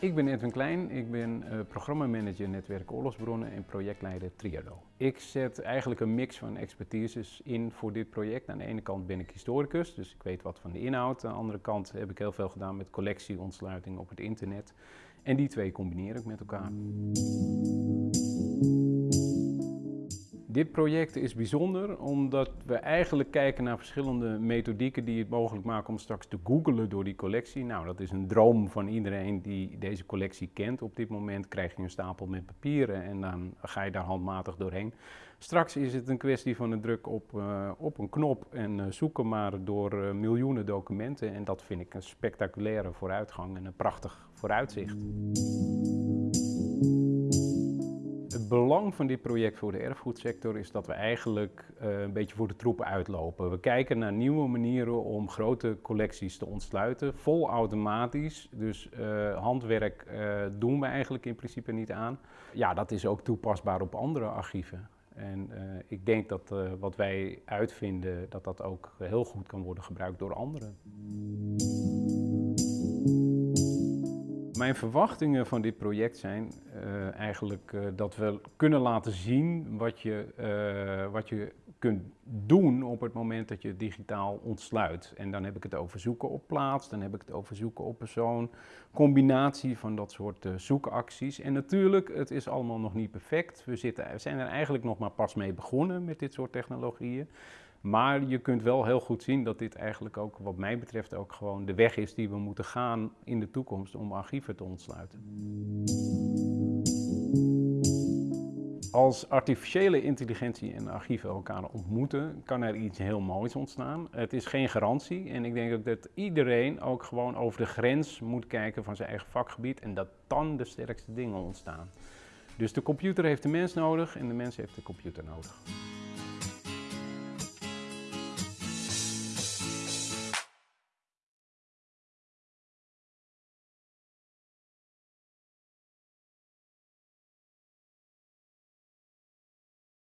Ik ben Edwin Klein, ik ben uh, programmamanager netwerk oorlogsbronnen en projectleider Triado. Ik zet eigenlijk een mix van expertises in voor dit project. Aan de ene kant ben ik historicus, dus ik weet wat van de inhoud. Aan de andere kant heb ik heel veel gedaan met collectieontsluiting op het internet. En die twee combineer ik met elkaar. Dit project is bijzonder omdat we eigenlijk kijken naar verschillende methodieken die het mogelijk maken om straks te googelen door die collectie. Nou, dat is een droom van iedereen die deze collectie kent. Op dit moment krijg je een stapel met papieren en dan ga je daar handmatig doorheen. Straks is het een kwestie van een druk op, uh, op een knop en uh, zoeken maar door uh, miljoenen documenten. En dat vind ik een spectaculaire vooruitgang en een prachtig vooruitzicht belang van dit project voor de erfgoedsector is dat we eigenlijk uh, een beetje voor de troepen uitlopen. We kijken naar nieuwe manieren om grote collecties te ontsluiten, vol automatisch. Dus uh, handwerk uh, doen we eigenlijk in principe niet aan. Ja, dat is ook toepasbaar op andere archieven. En ik denk dat wat wij uitvinden, dat dat ook heel goed kan worden gebruikt door anderen. Mijn verwachtingen van dit project zijn uh, eigenlijk uh, dat we kunnen laten zien wat je, uh, wat je kunt doen op het moment dat je digitaal ontsluit. En dan heb ik het over zoeken op plaats, dan heb ik het over zoeken op persoon, combinatie van dat soort zoekacties. En natuurlijk, het is allemaal nog niet perfect. We, zitten, we zijn er eigenlijk nog maar pas mee begonnen met dit soort technologieën. Maar je kunt wel heel goed zien dat dit eigenlijk ook, wat mij betreft, ook gewoon de weg is die we moeten gaan in de toekomst om archieven te ontsluiten. Als artificiële intelligentie en archieven elkaar ontmoeten, kan er iets heel moois ontstaan. Het is geen garantie en ik denk ook dat iedereen ook gewoon over de grens moet kijken van zijn eigen vakgebied en dat dan de sterkste dingen ontstaan. Dus de computer heeft de mens nodig en de mens heeft de computer nodig.